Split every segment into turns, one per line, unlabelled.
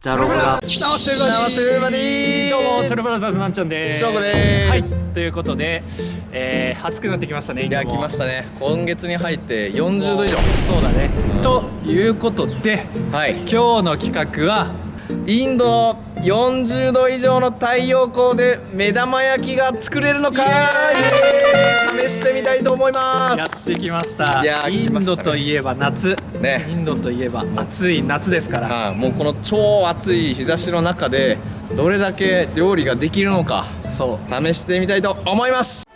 じゃろうが
ナマステルバディナマステルバディ
どうもチョロブラザーズなんちゃんです。
ショーゴです。
はい。ということで、えー、暑くなってきましたね
いや来ましたね。今月に入って40度以上。
そうだね、ということで
はい。
今日の企画は
インドの40度以上の太陽光で目玉焼きが作れるのか？試してみたいと思いま
やっ
す
てきました。
いやー
インドといえば夏。
ね。
インドといえば暑い夏ですから。
あもうこの超暑い日差しの中でどれだけ料理ができるのか
そう。
試してみたいと思います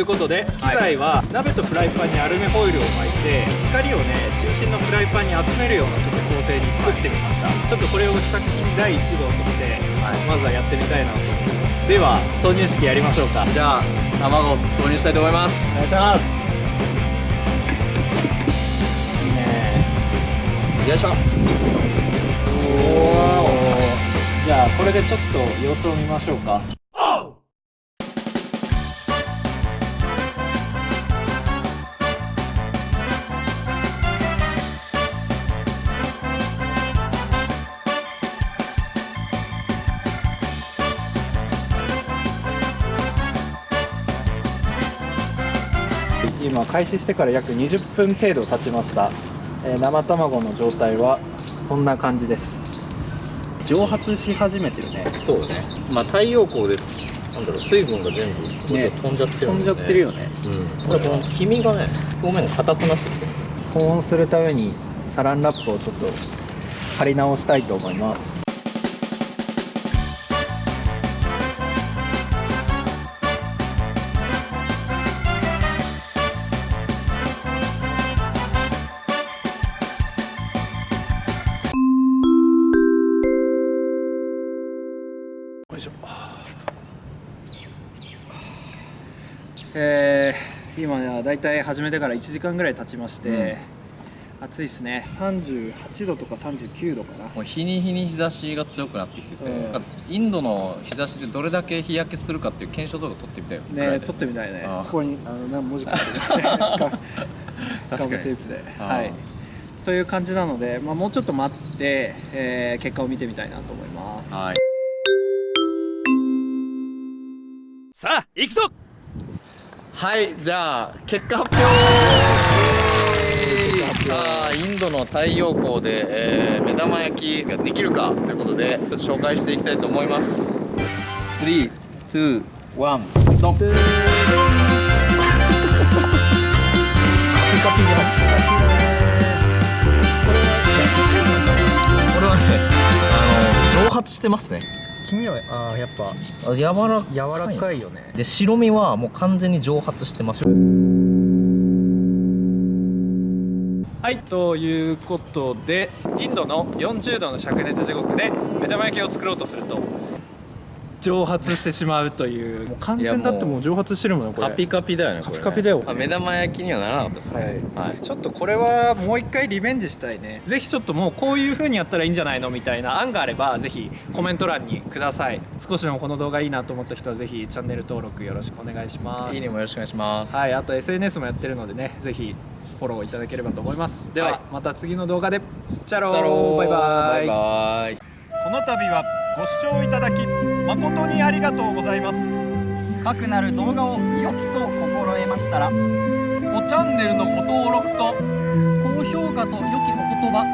いうことで機材は鍋とフライパンにアルミホイルを巻いて光をね中心のフライパンに集めるようなちょっと構成に作ってみました、ちょっとこれを試作品第1号として、まずはやってみたいなと思います。では投入式やりましょうか。
じゃあ卵投入したいと思います。
お願いします。いいね。
よいしょ。
おおじゃあこれでちょっと様子を見ましょうか今開始してから約20分程度経ちました、えー生卵の状態はこんな感じです。蒸発し始めてるね。
そうね。まあ太陽光でなんだろう水分が全部
ね。
飛んじゃってる
飛んじゃってるよね。
うん。これこの黄身がね表面が硬くなってきてる。
保温するためにサランラップをちょっと貼り直したいと思いますえー、今はだいたい始めてから1時間ぐらい経ちまして、暑いですね。38度とか39度かな。
もう日に日に日差しが強くなってきてて、
うん。
インドの日差しでどれだけ日焼けするかっていう検証動画撮ってみたよ。
ね撮ってみたいね。ここにあの何文字書いてる。ガガム
確かに。
テープで。はい。という感じなので、まあ、もうちょっと待って、えー結果を見てみたいなと思います。
はい。
さあ行くぞ
はいじゃあ結果発表。さあインドの太陽光で、えー目玉焼きができるかということで紹介していきたいと思います。321ドン。これはねあの蒸発してますね
君はあーやっぱ
あ柔ら
柔らかいよね。
で白身はもう完全に蒸発してます
はいということでインドの40度の灼熱地獄で目玉焼きを作ろうとすると蒸発してしまうという。もう完全だってもう蒸発してるもんねこれ。
カピカピだよね
カピカピだよ
あ目玉焼きにはならなかったですね。はい。
ちょっとこれはもう一回リベンジしたいね。ぜひちょっともうこういう風にやったらいいんじゃないのみたいな案があればぜひコメント欄にください。少しでもこの動画いいなと思った人はぜひチャンネル登録よろしくお願いします。
いいねもよろしくお願いします。
はいあと SNS もやってるのでねぜひフォローいただければと思います。では、
はい。
また次の動画で。チャロー。バイバイ。
バイバイ。
この度はご視聴いただき誠にありがとうございます。
かくなる動画を良きと心得ましたら
おチャンネルのご登録と
高評価と良きお言葉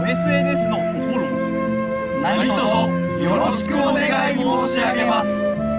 お SNS のフォロー
何卒よろしくお願い申し上げます。